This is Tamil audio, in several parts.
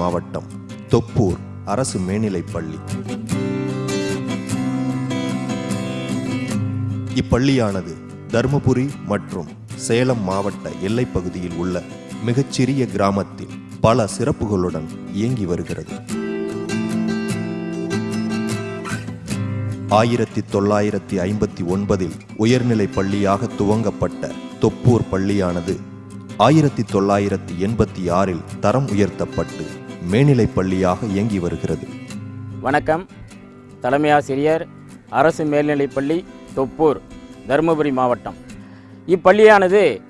மாவட்டம் தொப்பூர் அரசு மேல்நிலைப் பள்ளி இப்பள்ளியானது தருமபுரி மற்றும் சேலம் மாவட்ட எல்லைப்பகுதியில் உள்ள மிகச்சிறிய கிராமத்தில் பல சிறப்புகளுடன் இயங்கி வருகிறது. ஆயிரத்தி தொள்ளாயிரத்தி ஐம்பத்தி ஒன்பதில் உயர்நிலை பள்ளியாக துவங்கப்பட்ட தொப்பூர் பள்ளியானது ஆயிரத்தி தொள்ளாயிரத்தி எண்பத்தி ஆறில் தரம் உயர்த்தப்பட்டு மேல்நிலைப் பள்ளியாக இயங்கி வருகிறது. வணக்கம். தலைமை ஆசிரியர் அரசு மேல்நிலைப்பள்ளி தொப்பூர் தருமபுரி மாவட்டம். இப்பள்ளியானது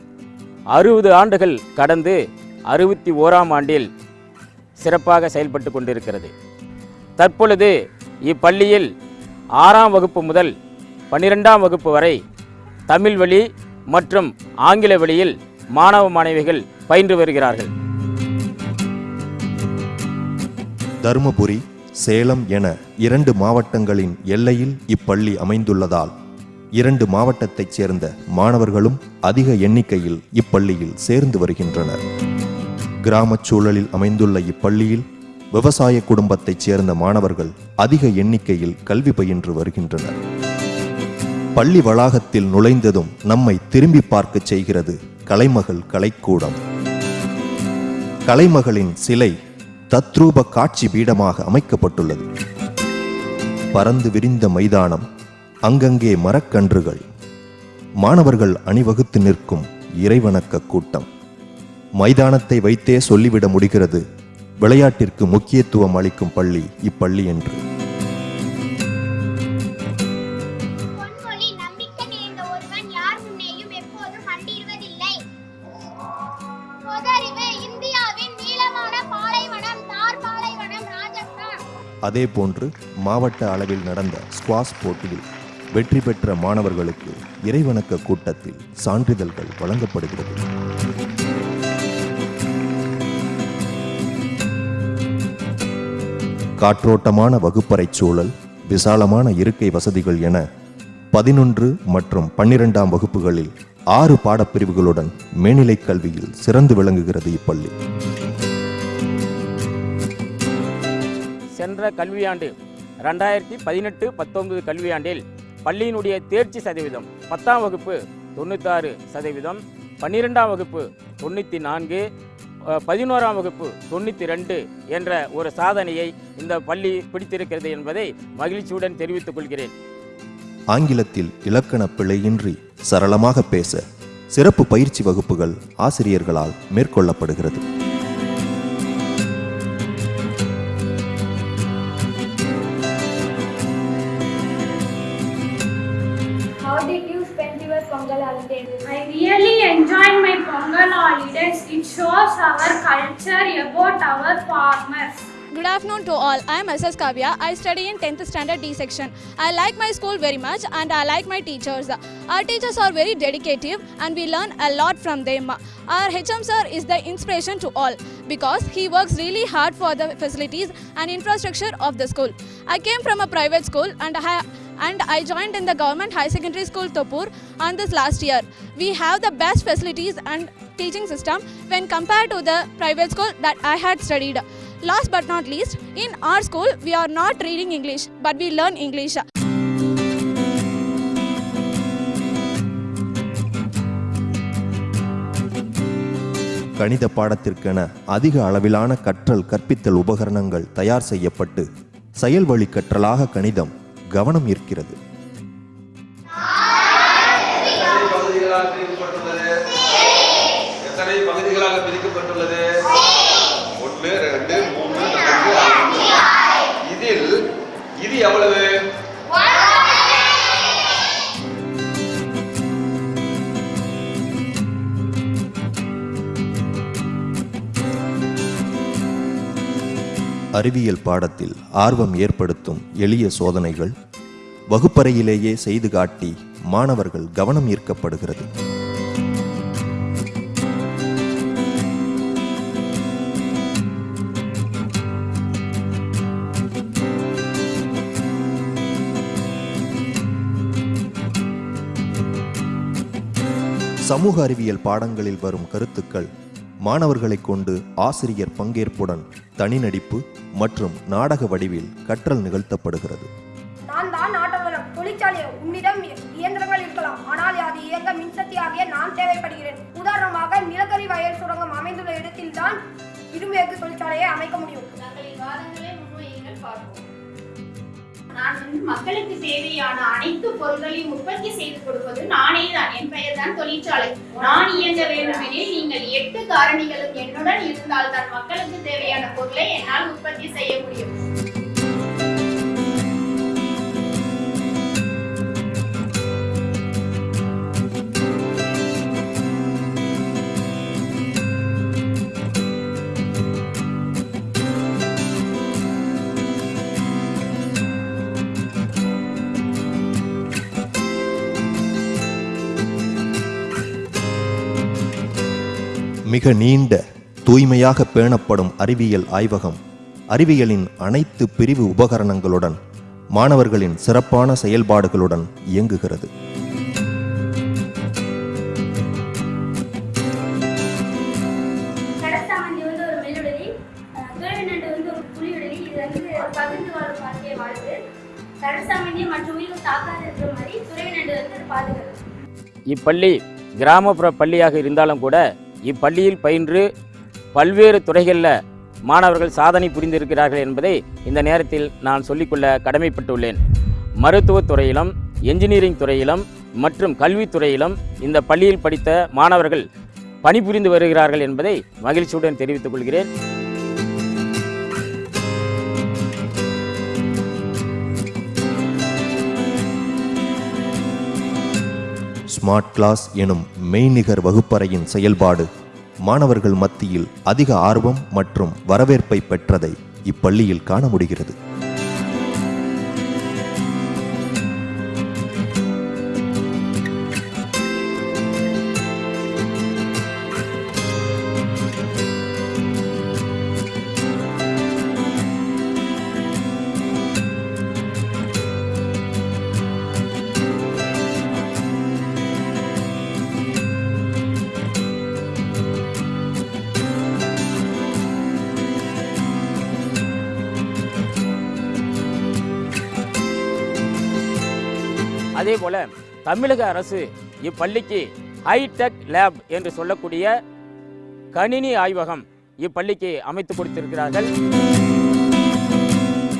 அறுபது ஆண்டுகள் கடந்து அறுபத்தி ஓராம் ஆண்டில் சிறப்பாக செயல்பட்டு கொண்டிருக்கிறது. தற்பொழுது இப்பள்ளியில் ஆறாம் வகுப்பு முதல் பன்னிரெண்டாம் வகுப்பு வரை தமிழ் வழி மற்றும் ஆங்கில வழியில் மாணவ மாணவிகள் பயின்று வருகிறார்கள். தருமபுரி சேலம் என இரண்டு மாவட்டங்களின் எல்லையில் இப்பள்ளி அமைந்துள்ளதால் இரண்டு மாவட்டத்தைச் சேர்ந்த மாணவர்களும் அதிக எண்ணிக்கையில் இப்பள்ளியில் சேர்ந்து வருகின்றனர். கிராமச் சூழலில் அமைந்துள்ள இப்பள்ளியில் விவசாய குடும்பத்தைச் சேர்ந்த மாணவர்கள் அதிக எண்ணிக்கையில் கல்வி பயின்று வருகின்றனர். பள்ளி வளாகத்தில் நுழைந்ததும் நம்மை திரும்பி பார்க்கச் செய்கிறது கலைமகள் கலைக்கூடம். கலைமகளின் சிலை தத்ரூப காட்சி பீடமாக அமைக்கப்பட்டுள்ளது. பறந்து விரிந்த மைதானம் அங்கங்கே மரக்கன்றுகள். மாணவர்கள் அணிவகுத்து நிற்கும் இறைவணக்க கூட்டம். மைதானத்தை வைத்தே சொல்லிவிட முடிகிறது. விளையாட்டிற்கு முக்கியத்துவம் அளிக்கும் பள்ளி இப்பள்ளி என்று. அதேபோன்று மாவட்ட அளவில் நடந்த ஸ்குவாஷ் போட்டியில் வெற்றி பெற்ற மாணவர்களுக்கு இறைவணக்க கூட்டத்தில் சான்றிதழ்கள் வழங்கப்படுகிறது. காற்றோட்டமான வகுப்பறைச் சூழல் விசாலமான இருக்கை வசதிகள் என பதினொன்று மற்றும் பன்னிரெண்டாம் வகுப்புகளில் ஆறு பாடப்பிரிவுகளுடன் மேல்நிலைக் கல்வியில் சிறந்து விளங்குகிறது இப்பள்ளி. சென்ற கல்வியாண்டு ரெண்டாயிரத்தி பதினெட்டு பத்தொன்பது கல்வியாண்டில் பள்ளியினுடைய தேர்ச்சி சதவீதம் பத்தாம் வகுப்பு தொண்ணூத்தாறு சதவீதம் பன்னிரெண்டாம் வகுப்பு தொண்ணூற்றி நான்கு பதினோராம் வகுப்பு தொண்ணூற்றி ரெண்டு என்ற ஒரு சாதனையை இந்த பள்ளி பிடித்திருக்கிறது என்பதை மகிழ்ச்சியுடன் தெரிவித்துக் கொள்கிறேன். ஆங்கிலத்தில் இலக்கண பிழையின்றி சரளமாக பேச சிறப்பு பயிற்சி வகுப்புகள் ஆசிரியர்களால் மேற்கொள்ளப்படுகிறது. I really enjoyed my Pongal holidays. It shows our culture about our farmers. Good afternoon to all. I am SS Kavya. I study in 10th standard D section. I like my school very much and I like my teachers. Our teachers are very dedicative and we learn a lot from them. Our HM sir is the inspiration to all because he works really hard for the facilities and infrastructure of the school. I came from a private school and I and I joined in the government high secondary school Topur on this last year. We have the best facilities and teaching system when compared to the private school that I had studied. Last but not least, in our school we are not reading English but we learn English. கணித பாடத்திற்கென அதிக அளவிலான கற்றல் கற்பித்தல் உபகரணங்கள் தயார் செய்யப்பட்டு செயல்வழி கற்றலாக கணிதம் கவனம் ஈர்க்கிறது. அறிவியல் பாடத்தில் ஆர்வம் ஏற்படுத்தும் எளிய சோதனைகள் வகுப்பறையிலேயே செய்து காட்டி மாணவர்கள் கவனம் ஈர்க்கப்படுகிறது. சமூக அறிவியல் பாடங்களில் வரும் கருத்துக்கள் மாணவர்களை கொண்டு ஆசிரியர் பங்கேற்புடன் தனிநடிப்பு மற்றும் நாடக வடிவில் கற்றல் நிகழ்த்தப்படுகிறது. நான் தான் ஆட்டோவலம் தொழிற்சாலை உன்னிடம் இயந்திரங்கள் இருக்கலாம். ஆனால் அது இயங்க மின்சக்தியாகிய நான் தேவைப்படுகிறேன். உதாரணமாக நிலக்கரி வயல் சுரங்கம் அமைந்துள்ள இடத்தில் தான் இரும்பேக்கு தொழிற்சாலையை அமைக்க முடியும். நான் வந்து மக்களுக்கு தேவையான அனைத்து பொருட்களையும் உற்பத்தி செய்து கொடுப்பது நானே தான் என் பெயர் தான் தொழிற்சாலை. நான் இயங்க வேண்டுமெனில் நீங்கள் எட்டு காரணிகளும் என்னுடன் இருந்தால் தான் மக்களுக்கு தேவையான பொருளை என்னால் உற்பத்தி செய்ய முடியும். மிக நீண்ட தூய்மையாக பேணப்படும் அறிவியல் ஆய்வகம் அறிவியலின் அனைத்து பிரிவு உபகரணங்களுடன் மாணவர்களின் சிறப்பான செயல்பாடுகளுடன் இயங்குகிறது. இப்பள்ளி கிராமப்புற பள்ளியாக இருந்தாலும் கூட இப்பள்ளியில் பயின்று பல்வேறு துறைகளில் மாணவர்கள் சாதனை புரிந்திருக்கிறார்கள் என்பதை இந்த நேரத்தில் நான் சொல்லிக்கொள்ள கடமைப்பட்டுள்ளேன். மருத்துவத் துறையிலும் என்ஜினியரிங் துறையிலும் மற்றும் கல்வித்துறையிலும் இந்த பள்ளியில் படித்த மாணவர்கள் பணிபுரிந்து வருகிறார்கள் என்பதை மகிழ்ச்சியுடன் தெரிவித்துக் கொள்கிறேன். ஸ்மார்ட் கிளாஸ் எனும் மெய்நிகர் வகுப்பறையின் செயல்பாடு மாணவர்கள் மத்தியில் அதிக ஆர்வம் மற்றும் வரவேற்பை பெற்றதை இப்பள்ளியில் காண முடிகிறது. அதே போல தமிழக அரசு இப்பள்ளிக்கு ஹைடெக் லேப் என்று சொல்லக்கூடிய கணினி ஆய்வகம் இப்பள்ளிக்கு அமைத்து கொடுத்திருக்கிறார்கள்.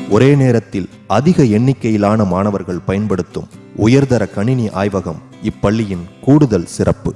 ஒரே நேரத்தில் அதிக எண்ணிக்கையிலான மாணவர்கள் பயன்படுத்தும் உயர்தர கணினி ஆய்வகம் இப்பள்ளியின் கூடுதல் சிறப்பு.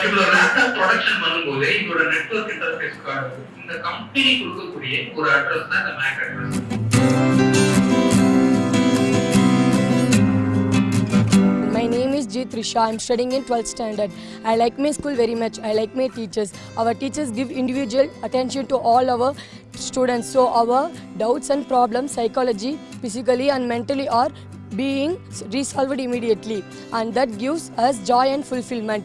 பர்டிகுலர் லேப்டாப் ப்ரொடக்ஷன் பண்ணும்போது இதோட நெட்வொர்க் இன்டர்ஃபேஸ் கார்டு இந்த கம்பெனி கொடுக்கக்கூடிய ஒரு அட்ரஸ் தான் இந்த MAC address My name is G. Trisha. I'm studying in 12th standard. I like my school very much. I like my teachers. Our teachers give individual attention to all our students. So our doubts and problems, psychology, physically and mentally are being resolved immediately. And that gives us joy and fulfillment.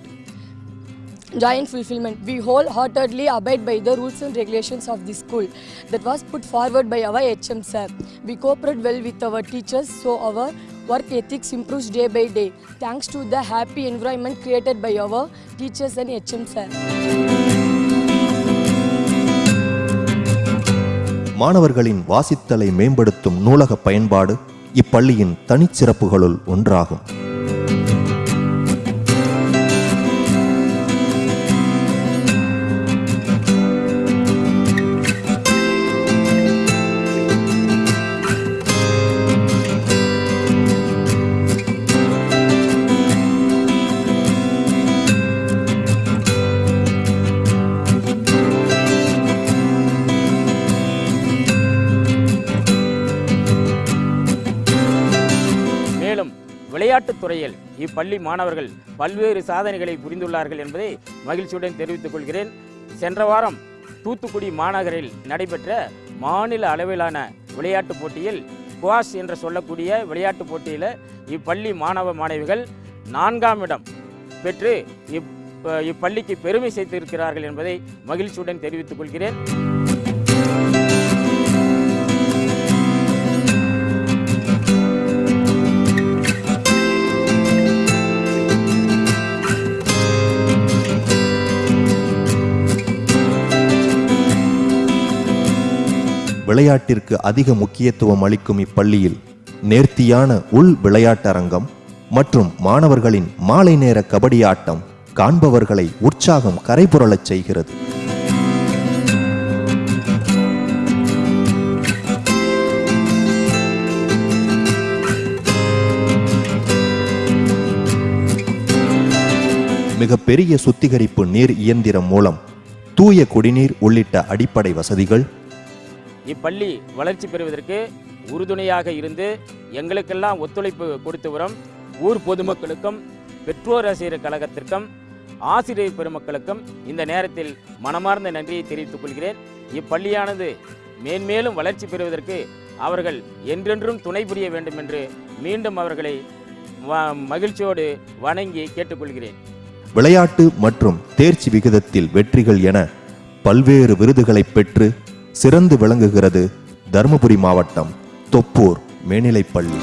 Joy fulfillment. We wholeheartedly abide by the rules and regulations of the school that was put forward by our HM sir. We cooperate well with our teachers, so our work ethics improves day by day. Thanks to the happy environment created by our teachers and HM sir. மாணவர்களின் வாசித்தலை மேம்படுத்தும் நூலக பயன்பாடு இப்பள்ளியின் தனிச்சிறப்புகளுள் ஒன்றாகும் விளையாட்டுத் துறையில் இப்பள்ளி மாணவர்கள் பல்வேறு சாதனைகளை புரிந்துள்ளார்கள் என்பதை மகிழ்ச்சியுடன் தெரிவித்துக் கொள்கிறேன். சென்ற வாரம் தூத்துக்குடி மாநகரில் நடைபெற்ற மாநில அளவிலான விளையாட்டுப் போட்டியில் குவாஷ் என்று சொல்லக்கூடிய விளையாட்டுப் போட்டியில் இப்பள்ளி மாணவ மாணவிகள் நான்காம் இடம் பெற்று இப் இப்பள்ளிக்கு பெருமை சேர்த்திருக்கிறார்கள் என்பதை மகிழ்ச்சியுடன் தெரிவித்துக் கொள்கிறேன். விளையாட்டிற்கு அதிக முக்கியத்துவம் அளிக்கும் இப்பள்ளியில் நேர்த்தியான உள் விளையாட்டரங்கம் மற்றும் மாணவர்களின் மாலை நேர கபடி ஆட்டம் காண்பவர்களை உற்சாகம் கரைபுரளச் செய்கிறது. மிகப்பெரிய சுத்திகரிப்பு நீர் இயந்திரம் மூலம் தூய குடிநீர் உள்ளிட்ட அடிப்படை வசதிகள் இப்பள்ளி வளர்ச்சி பெறுவதற்கு உறுதுணையாக இருந்து எங்களுக்கெல்லாம் ஒத்துழைப்பு கொடுத்து வரும் ஊர் பொதுமக்களுக்கும் பெற்றோர் ஆசிரியர் கழகத்திற்கும் ஆசிரியர் பெருமக்களுக்கும் இந்த நேரத்தில் மனமார்ந்த நன்றியை தெரிவித்துக் கொள்கிறேன். இப்பள்ளியானது மேன்மேலும் வளர்ச்சி பெறுவதற்கு அவர்கள் என்றென்றும் துணை புரிய வேண்டும் என்று மீண்டும் அவர்களை மகிழ்ச்சியோடு வணங்கி கேட்டுக்கொள்கிறேன். விளையாட்டு மற்றும் தேர்ச்சி விகிதத்தில் வெற்றிகள் என பல்வேறு விருதுகளை பெற்று சிறந்து விளங்குகிறது தருமபுரி மாவட்டம் தொப்பூர் மேல்நிலைப்பள்ளி